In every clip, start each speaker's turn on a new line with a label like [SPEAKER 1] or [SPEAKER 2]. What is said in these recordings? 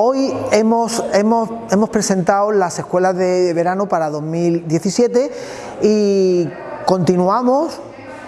[SPEAKER 1] Hoy hemos, hemos, hemos presentado las escuelas de verano para 2017 y continuamos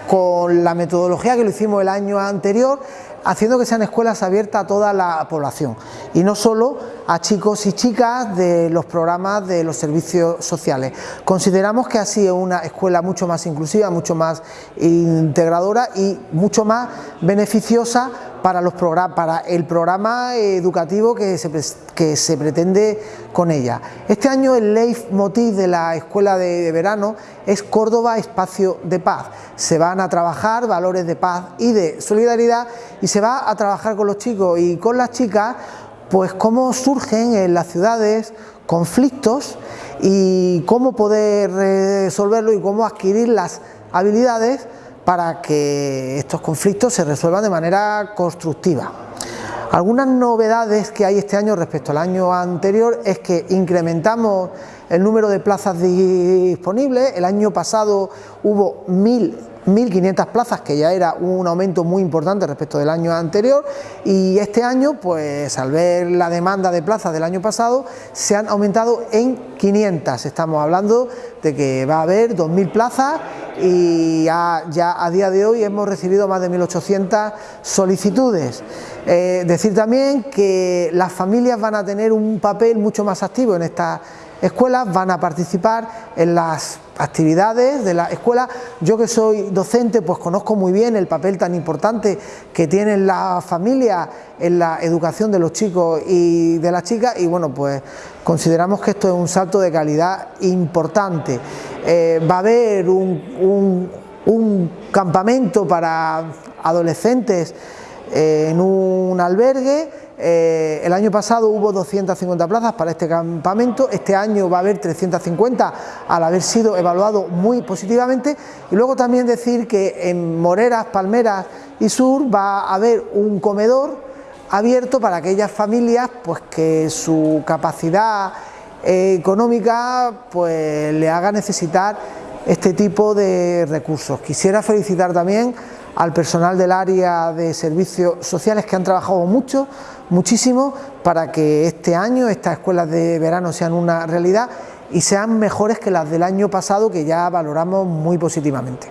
[SPEAKER 1] con la metodología que lo hicimos el año anterior haciendo que sean escuelas abiertas a toda la población y no solo a chicos y chicas de los programas de los servicios sociales. Consideramos que así es una escuela mucho más inclusiva, mucho más integradora y mucho más beneficiosa para, los para el programa educativo que se, que se pretende con ella. Este año el leitmotiv de la escuela de verano es Córdoba Espacio de Paz. Se van a trabajar valores de paz y de solidaridad y se va a trabajar con los chicos y con las chicas pues cómo surgen en las ciudades conflictos y cómo poder resolverlo y cómo adquirir las habilidades para que estos conflictos se resuelvan de manera constructiva. Algunas novedades que hay este año respecto al año anterior es que incrementamos el número de plazas disponibles, el año pasado hubo mil 1.500 plazas, que ya era un aumento muy importante respecto del año anterior y este año, pues al ver la demanda de plazas del año pasado, se han aumentado en 500. Estamos hablando de que va a haber 2.000 plazas y ya, a día de hoy hemos recibido más de 1.800 solicitudes. Eh, decir también que las familias van a tener un papel mucho más activo en esta escuelas van a participar en las actividades de la escuela. Yo que soy docente pues conozco muy bien el papel tan importante que tienen las familias en la educación de los chicos y de las chicas y bueno pues consideramos que esto es un salto de calidad importante. Eh, va a haber un, campamento para adolescentes en un albergue. Eh, el año pasado hubo 250 plazas para este campamento, este año va a haber 350 al haber sido evaluado muy positivamente. Y luego también decir que en Moreras, Palmeras y Sur va a haber un comedor abierto para aquellas familias pues que su capacidad económica pues le haga necesitar este tipo de recursos. Quisiera felicitar también al personal del área de servicios sociales que han trabajado mucho, muchísimo, para que este año estas escuelas de verano sean una realidad y sean mejores que las del año pasado que ya valoramos muy positivamente.